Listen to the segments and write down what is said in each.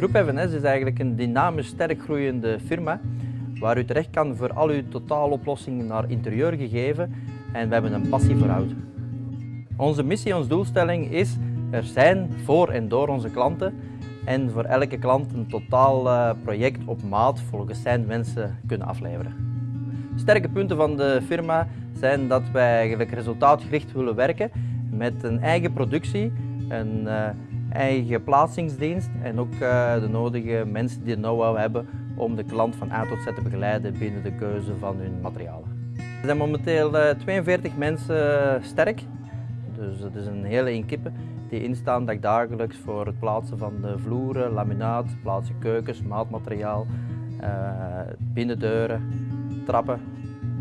Groep FNS is eigenlijk een dynamisch sterk groeiende firma waar u terecht kan voor al uw totaaloplossingen naar interieur gegeven en we hebben een passie voor hout. Onze missie, onze doelstelling is er zijn voor en door onze klanten en voor elke klant een totaal eh, project op maat volgens zijn wensen kunnen afleveren. Sterke punten van de firma zijn dat wij eigenlijk resultaatgericht willen werken met een eigen productie, uh, eigen plaatsingsdienst en ook uh, de nodige mensen die know-how hebben om de klant van A tot Z te begeleiden binnen de keuze van hun materialen. Er zijn momenteel 42 mensen sterk, dus het is een hele inkippen die instaan dagelijks voor het plaatsen van de vloeren, laminaat, plaatsen keukens, maatmateriaal, binnendeuren, trappen,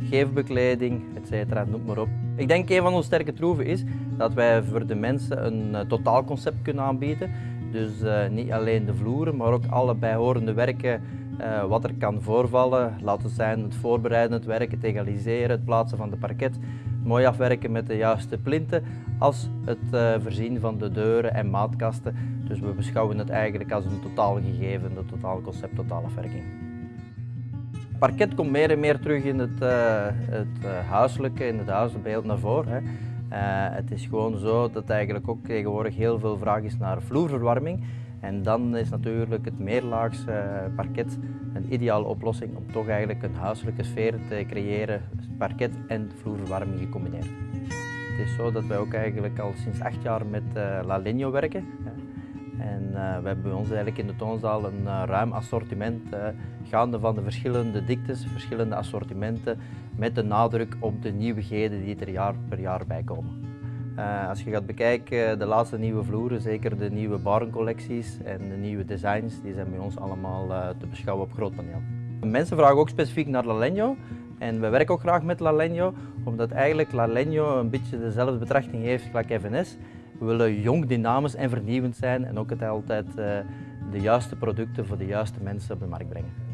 geefbekleding, etc. Noem maar op. Ik denk een van onze sterke troeven is dat wij voor de mensen een uh, totaalconcept kunnen aanbieden. Dus uh, niet alleen de vloeren, maar ook alle bijhorende werken uh, wat er kan voorvallen. Laten zijn het voorbereiden, het werken, het egaliseren, het plaatsen van de parket, mooi afwerken met de juiste plinten, als het uh, voorzien van de deuren en maatkasten. Dus we beschouwen het eigenlijk als een totaal gegeven, een totaal concept, totaalafwerking. Parket komt meer en meer terug in het, uh, het huiselijke, in het huisbeeld naar voren. Hè. het is gewoon zo dat eigenlijk ook tegenwoordig heel veel vraag is naar vloerverwarming. En dan is natuurlijk het meerlaags parket een ideale oplossing om toch eigenlijk een huiselijke sfeer te creëren, parket en vloerverwarming gecombineerd. Het is zo dat wij ook eigenlijk al sinds acht jaar met La Legno werken. En uh, we hebben bij ons eigenlijk in de toonzaal een uh, ruim assortiment, gaande van de verschillende diktes, verschillende assortimenten, met de nadruk op de nieuwigheden die er jaar per jaar bij komen. als je gaat bekijken, de laatste nieuwe vloeren, zeker de nieuwe barencollecties en de nieuwe designs, die zijn bij ons allemaal te beschouwen op groot paneel. Mensen vragen ook specifiek naar La Legno. En we werken ook graag met La Legno, omdat eigenlijk La Legno een beetje dezelfde betrachting heeft als FNS. We willen jong, dynamisch en vernieuwend zijn en ook het altijd uh, de juiste producten voor de juiste mensen op de markt brengen.